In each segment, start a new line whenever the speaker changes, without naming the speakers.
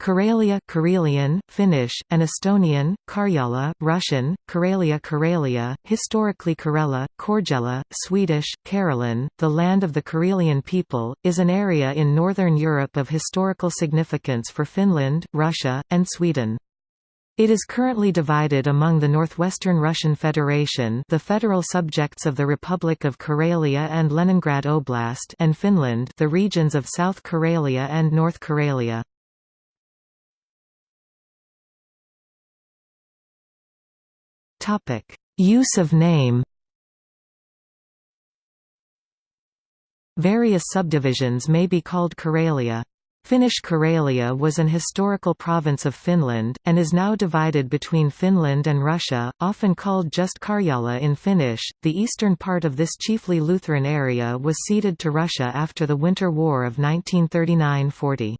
Karelia Karelian, Finnish, and Estonian, Karjala, Russian, Karelia Karelia, historically Karela, Korgela, Swedish, Karelen, the land of the Karelian people, is an area in northern Europe of historical significance for Finland, Russia, and Sweden. It is currently divided among the Northwestern Russian Federation the federal subjects of the Republic of Karelia and Leningrad Oblast and Finland the regions of South Karelia and North Karelia. Topic: Use of name. Various subdivisions may be called Karelia. Finnish Karelia was an historical province of Finland, and is now divided between Finland and Russia, often called just Karjala in Finnish. The eastern part of this chiefly Lutheran area was ceded to Russia after the Winter War of 1939 40.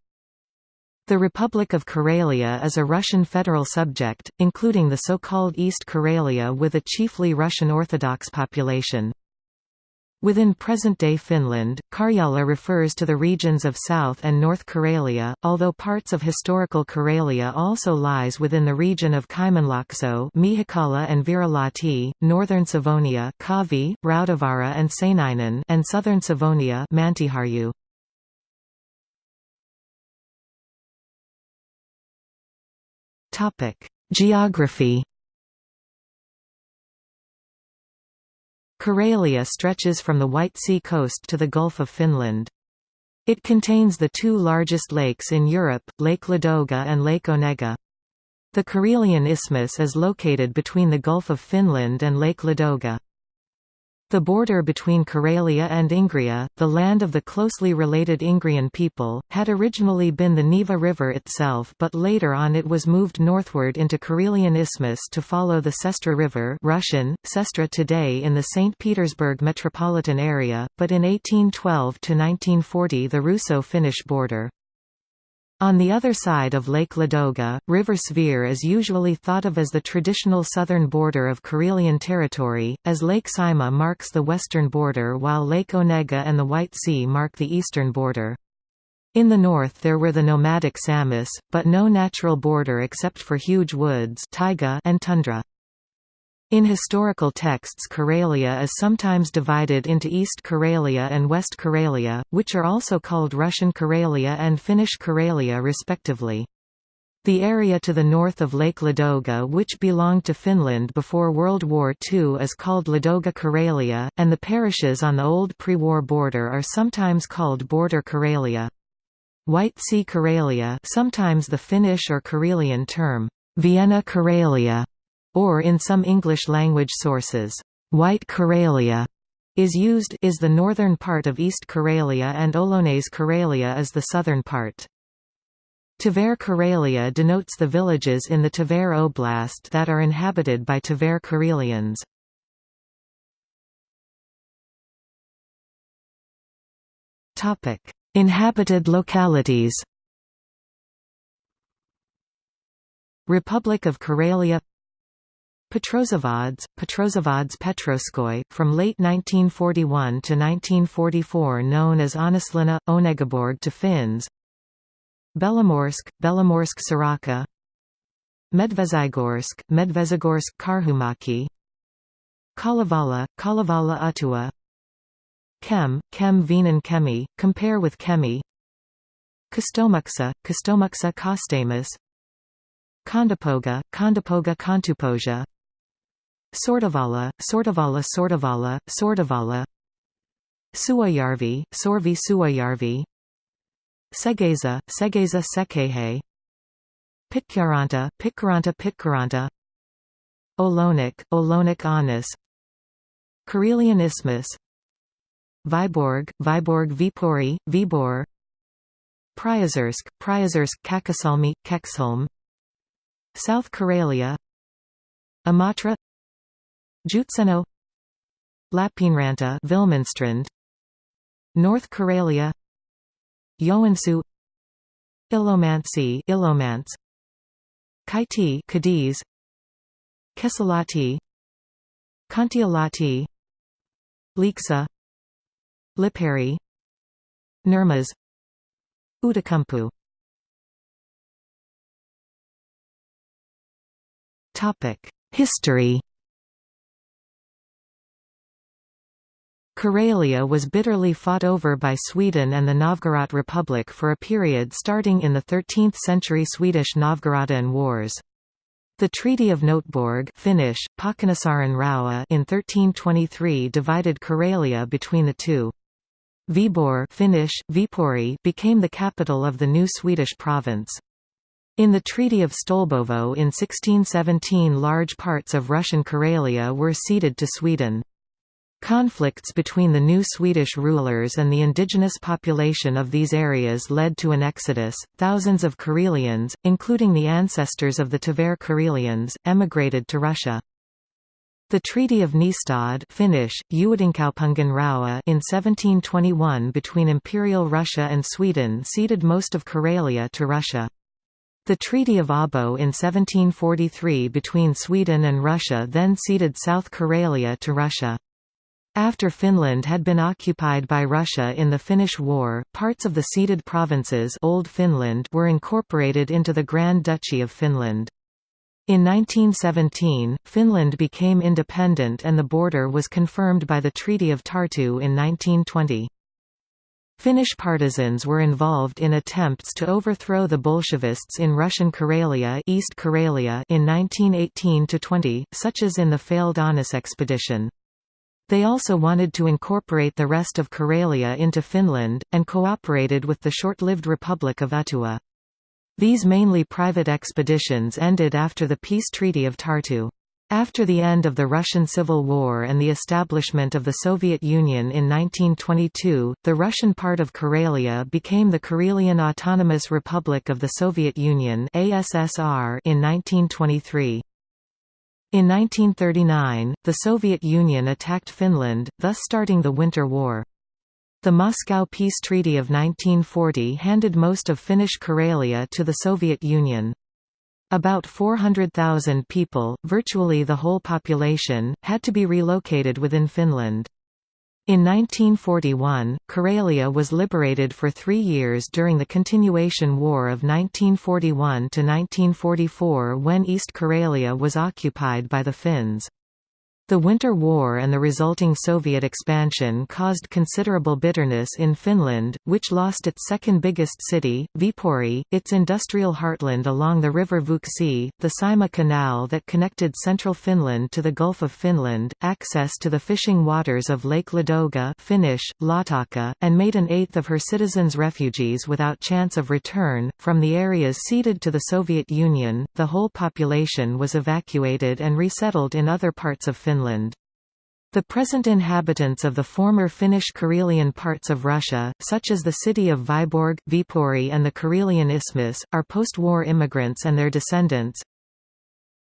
The Republic of Karelia is a Russian federal subject, including the so-called East Karelia with a chiefly Russian Orthodox population. Within present-day Finland, Karjala refers to the regions of South and North Karelia, although parts of historical Karelia also lies within the region of Kymenlaakso Miehikkälä and Virolahti, northern Savonia Kaavi, Rautavaara and Seinäjoki and southern Savonia Mäntyharju. Geography Karelia stretches from the White Sea coast to the Gulf of Finland. It contains the two largest lakes in Europe, Lake Ladoga and Lake Onega. The Karelian Isthmus is located between the Gulf of Finland and Lake Ladoga. The border between Karelia and Ingria, the land of the closely related Ingrian people, had originally been the Neva River itself but later on it was moved northward into Karelian Isthmus to follow the Sestra River Russian, Sestra today in the St. Petersburg metropolitan area, but in 1812–1940 the Russo-Finnish border. On the other side of Lake Ladoga, River Svir is usually thought of as the traditional southern border of Karelian territory, as Lake Saimaa marks the western border while Lake Onega and the White Sea mark the eastern border. In the north there were the nomadic Samis, but no natural border except for huge woods taiga and tundra. In historical texts Karelia is sometimes divided into East Karelia and West Karelia, which are also called Russian Karelia and Finnish Karelia respectively. The area to the north of Lake Ladoga which belonged to Finland before World War II is called Ladoga Karelia, and the parishes on the old pre-war border are sometimes called Border Karelia. White Sea Karelia sometimes the Finnish or Karelian term, Viena Karelia or in some English-language sources, White Karelia is used is the northern part of East Karelia and Olonets Karelia is the southern part. Tver Karelia denotes the villages in the Tver Oblast that are inhabited by Tver Karelians. Inhabited localities Republic of Karelia Petrozavodsk, Petrozavodsk Petroskoi, from late 1941 to 1944 known as Äänislinna, Onegaborg to Finns. Belomorsk, Belomorsk Sorokka Medvezhegorsk, Medvezhegorsk Karhumäki. Kalevala, Kalevala Uhtua. Kem, Kem Vienan Kemi, compare with Kemi. Kostomuksha, Kostomuksha Kostamus. Kondopoga, Kondopoga Kontupohja Sortavala, Sortavala Sortavala, Sortavala Suoyarvi, Sorvi Suayarvi. Segezha, Segezha Sekehe. Pitkaranta, Pitkaranta Pitkaranta Olonik, Olonik Anis. Karelian Isthmus Viborg, Vyborg Viipuri, Vibor. Priozersk, Priozersk Käkisalmi, Kexholm South Karelia. Imatra Joutseno Lappeenranta Villmanstrand North Karelia Joensuu Ilomantsi Ilomants, Kaiti Cadiz Kesälahti Kontiolahti Lieksa Liperi Nurmes Outokumpu. Topic History. Karelia was bitterly fought over by Sweden and the Novgorod Republic for a period starting in the 13th-century Swedish Novgorodian Wars. The Treaty of Noteborg Finnish, Rauha in 1323 divided Karelia between the two. Viborg Finnish, Viipuri became the capital of the new Swedish province. In the Treaty of Stolbovo in 1617 large parts of Russian Karelia were ceded to Sweden. Conflicts between the new Swedish rulers and the indigenous population of these areas led to an exodus. Thousands of Karelians, including the ancestors of the Tver Karelians, emigrated to Russia. The Treaty of Nystad Finnish, in 1721 between Imperial Russia and Sweden ceded most of Karelia to Russia. The Treaty of Abo in 1743 between Sweden and Russia then ceded South Karelia to Russia. After Finland had been occupied by Russia in the Finnish War, parts of the ceded provinces Old Finland were incorporated into the Grand Duchy of Finland. In 1917, Finland became independent and the border was confirmed by the Treaty of Tartu in 1920. Finnish partisans were involved in attempts to overthrow the Bolshevists in Russian Karelia, East Karelia in 1918–20, such as in the failed Aunus expedition. They also wanted to incorporate the rest of Karelia into Finland, and cooperated with the short-lived Republic of Uhtua. These mainly private expeditions ended after the peace treaty of Tartu. After the end of the Russian Civil War and the establishment of the Soviet Union in 1922, the Russian part of Karelia became the Karelian Autonomous Republic of the Soviet Union in 1923. In 1939, the Soviet Union attacked Finland, thus starting the Winter War. The Moscow Peace Treaty of 1940 handed most of Finnish Karelia to the Soviet Union. About 400,000 people, virtually the whole population, had to be relocated within Finland. In 1941, Karelia was liberated for three years during the Continuation War of 1941–1944 when East Karelia was occupied by the Finns. The Winter War and the resulting Soviet expansion caused considerable bitterness in Finland, which lost its second biggest city, Viipuri, its industrial heartland along the river Vuoksi, the Saimaa Canal that connected central Finland to the Gulf of Finland, access to the fishing waters of Lake Ladoga Finnish, Laatokka, and made an eighth of her citizens refugees without chance of return. From the areas ceded to the Soviet Union, the whole population was evacuated and resettled in other parts of Finland. Finland. The present inhabitants of the former Finnish Karelian parts of Russia, such as the city of Vyborg, Viipuri and the Karelian Isthmus, are post-war immigrants and their descendants.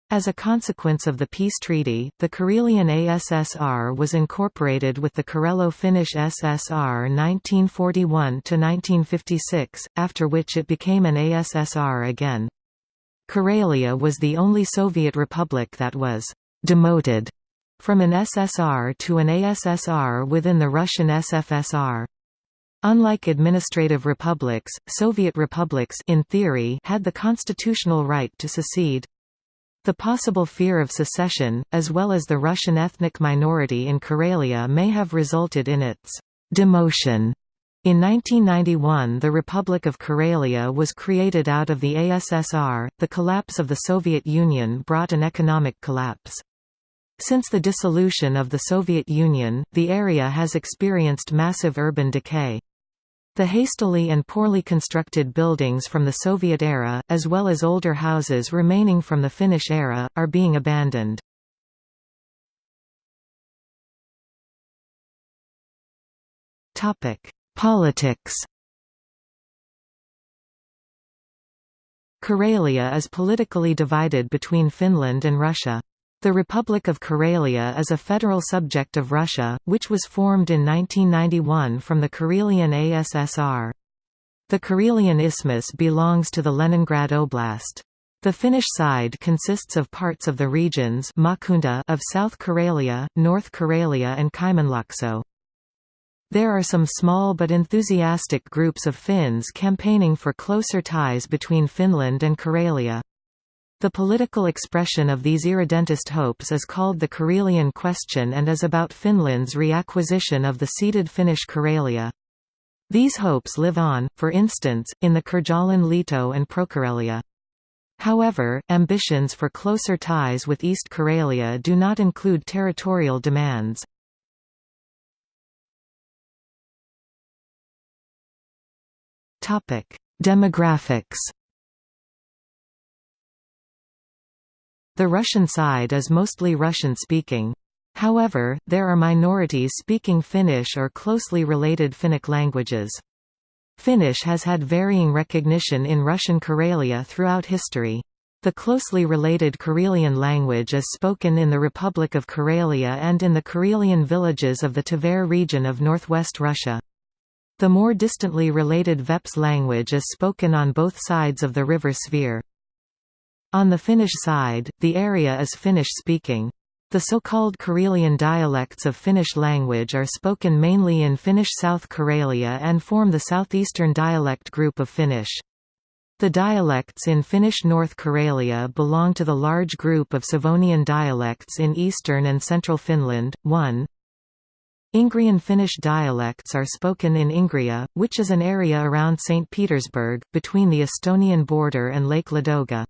As a consequence of the peace treaty, the Karelian ASSR was incorporated with the Karelo-Finnish SSR 1941–1956, after which it became an ASSR again. Karelia was the only Soviet republic that was «demoted» from an SSR to an ASSR within the Russian SFSR. Unlike administrative republics, Soviet republics in theory had the constitutional right to secede. The possible fear of secession, as well as the Russian ethnic minority in Karelia may have resulted in its demotion. In 1991 the Republic of Karelia was created out of the ASSR. The collapse of the Soviet Union brought an economic collapse. Since the dissolution of the Soviet Union, the area has experienced massive urban decay. The hastily and poorly constructed buildings from the Soviet era, as well as older houses remaining from the Finnish era, are being abandoned. Politics Karelia is politically divided between Finland and Russia. The Republic of Karelia is a federal subject of Russia, which was formed in 1991 from the Karelian ASSR. The Karelian Isthmus belongs to the Leningrad Oblast. The Finnish side consists of parts of the regions of South Karelia, North Karelia and Kymenlaakso. There are some small but enthusiastic groups of Finns campaigning for closer ties between Finland and Karelia. The political expression of these irredentist hopes is called the Karelian question and is about Finland's reacquisition of the ceded Finnish Karelia. These hopes live on, for instance, in the Karjalan Liitto and Prokarelia. However, ambitions for closer ties with East Karelia do not include territorial demands. Demographics The Russian side is mostly Russian-speaking. However, there are minorities speaking Finnish or closely related Finnic languages. Finnish has had varying recognition in Russian Karelia throughout history. The closely related Karelian language is spoken in the Republic of Karelia and in the Karelian villages of the Tver region of northwest Russia. The more distantly related Veps language is spoken on both sides of the river Svir. On the Finnish side, the area is Finnish-speaking. The so-called Karelian dialects of Finnish language are spoken mainly in Finnish South Karelia and form the southeastern dialect group of Finnish. The dialects in Finnish North Karelia belong to the large group of Savonian dialects in eastern and central Finland. 1. Ingrian Finnish dialects are spoken in Ingria, which is an area around St. Petersburg, between the Estonian border and Lake Ladoga.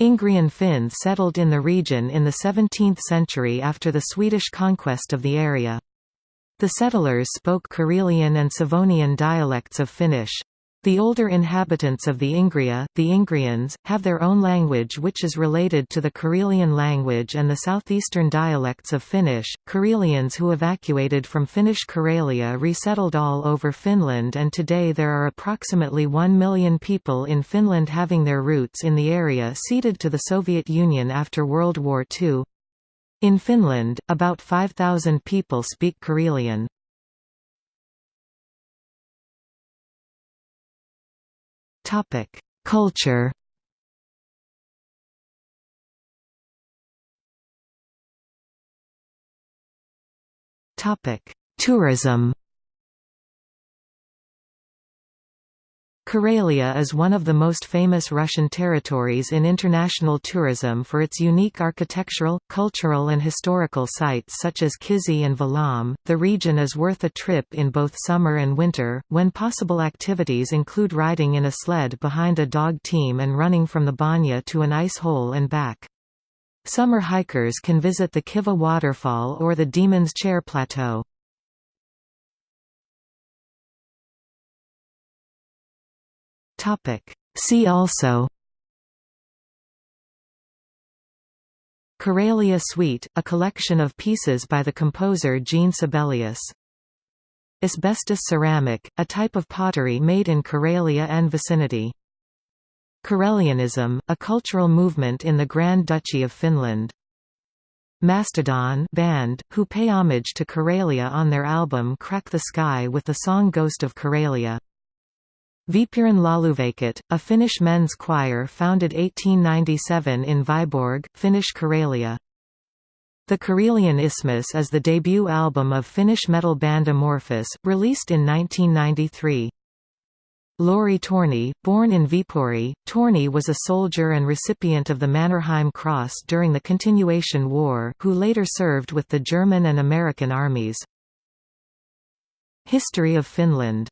Ingrian Finns settled in the region in the 17th century after the Swedish conquest of the area. The settlers spoke Karelian and Savonian dialects of Finnish. The older inhabitants of the Ingria, the Ingrians, have their own language which is related to the Karelian language and the southeastern dialects of Finnish. Karelians who evacuated from Finnish Karelia resettled all over Finland and today there are approximately 1 million people in Finland having their roots in the area ceded to the Soviet Union after World War II. In Finland, about 5,000 people speak Karelian. Topic: Culture. Topic: Tourism. Karelia is one of the most famous Russian territories in international tourism for its unique architectural, cultural and historical sites such as Kizhi and Valaam. The region is worth a trip in both summer and winter, when possible activities include riding in a sled behind a dog team and running from the banya to an ice hole and back. Summer hikers can visit the Kivach waterfall or the Demon's Chair Plateau. See also Karelia Suite, a collection of pieces by the composer Jean Sibelius. Asbestos ceramic, a type of pottery made in Karelia and vicinity. Karelianism, a cultural movement in the Grand Duchy of Finland. Mastodon band, who pay homage to Karelia on their album Crack the Skye with the song Ghost of Karelia. Viipurin Lauluveikot, a Finnish men's choir founded 1897 in Viborg, Finnish Karelia. The Karelian Isthmus is the debut album of Finnish metal band Amorphis, released in 1993. Lauri Torni, born in Viipuri, Torni was a soldier and recipient of the Mannerheim Cross during the Continuation War, who later served with the German and American armies. History of Finland